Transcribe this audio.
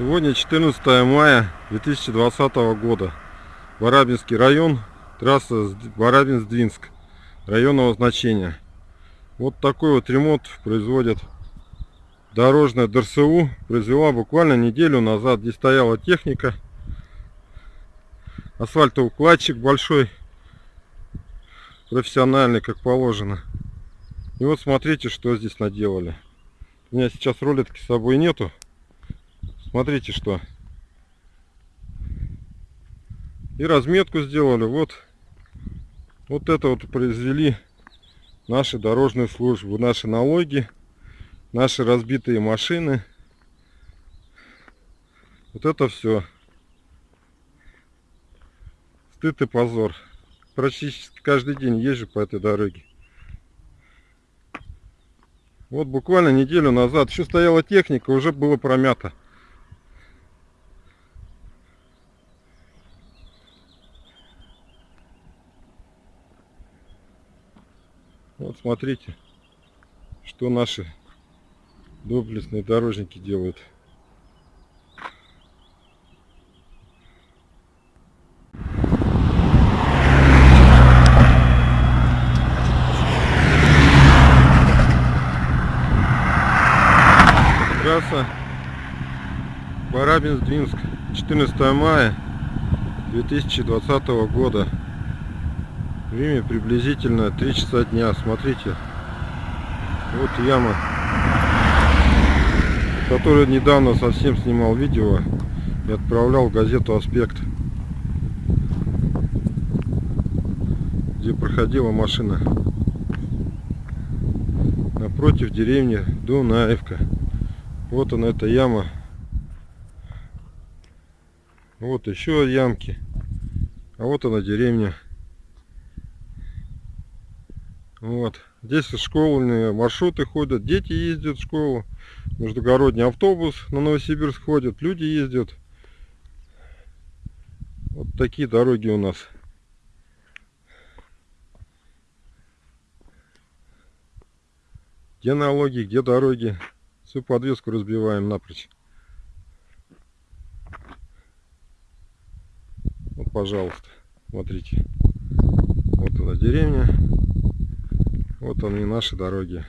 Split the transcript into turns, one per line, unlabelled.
Сегодня 14 мая 2020 года. Барабинский район, трасса Барабинск-Двинск, районного значения. Вот такой вот ремонт производят дорожная ДРСУ. Произвела буквально неделю назад. Здесь стояла техника. Асфальтоукладчик большой, профессиональный, как положено. И вот смотрите, что здесь наделали. У меня сейчас рулетки с собой нету. Смотрите, что. И разметку сделали. Вот, вот это вот произвели наши дорожные службы, наши налоги, наши разбитые машины. Вот это все. Стыд и позор. Практически каждый день езжу по этой дороге. Вот буквально неделю назад еще стояла техника, уже было промято. Вот смотрите, что наши доблестные дорожники делают. Трасса Барабинск-Двинск, 14 мая 2020 года. Время приблизительно 3 часа дня. Смотрите. Вот яма. Которую недавно совсем снимал видео и отправлял в газету Аспект. Где проходила машина. Напротив деревни Дунаевка. Вот она эта яма. Вот еще ямки. А вот она деревня. Вот. Здесь школьные маршруты ходят, дети ездят в школу, междугородний автобус на Новосибирск ходит, люди ездят. Вот такие дороги у нас. Где налоги, где дороги. Всю подвеску разбиваем напрочь. Вот, пожалуйста, смотрите. Вот она деревня. Вот они наши дороги.